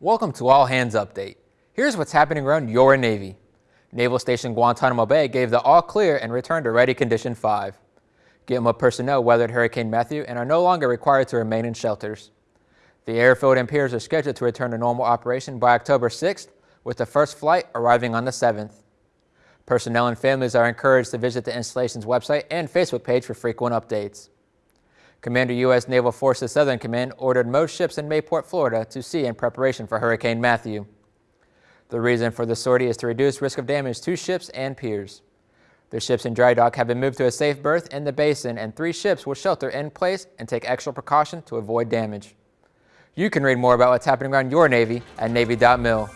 Welcome to All Hands Update. Here's what's happening around your Navy. Naval Station Guantanamo Bay gave the all clear and returned to Ready Condition 5. GITMO personnel weathered Hurricane Matthew and are no longer required to remain in shelters. The airfield and piers are scheduled to return to normal operation by October 6th, with the first flight arriving on the 7th. Personnel and families are encouraged to visit the installation's website and Facebook page for frequent updates. Commander U.S. Naval Forces Southern Command ordered most ships in Mayport, Florida to sea in preparation for Hurricane Matthew. The reason for the sortie is to reduce risk of damage to ships and piers. The ships in dry dock have been moved to a safe berth in the basin and three ships will shelter in place and take extra precaution to avoid damage. You can read more about what's happening around your Navy at Navy.mil.